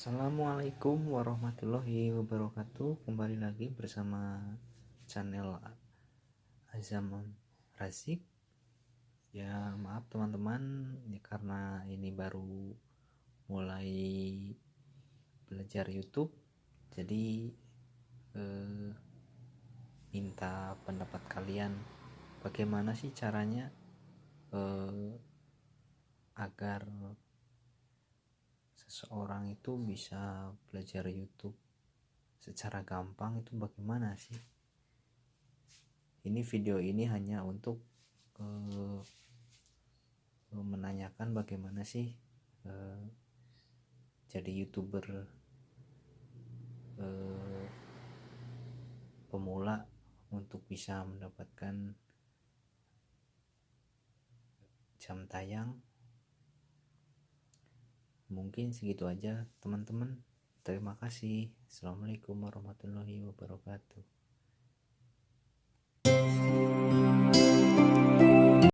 Assalamualaikum warahmatullahi wabarakatuh. Kembali lagi bersama channel Azam Razik Ya maaf teman-teman ya, Karena ini baru mulai belajar YouTube Jadi eh, minta pendapat kalian Bagaimana sih caranya eh, agar seseorang itu bisa belajar YouTube secara gampang itu bagaimana sih? Ini video ini hanya untuk uh, menanyakan bagaimana sih uh, jadi youtuber uh, pemula untuk bisa mendapatkan jam tayang mungkin segitu aja teman-teman. Terima kasih. Assalamualaikum warahmatullahi wabarakatuh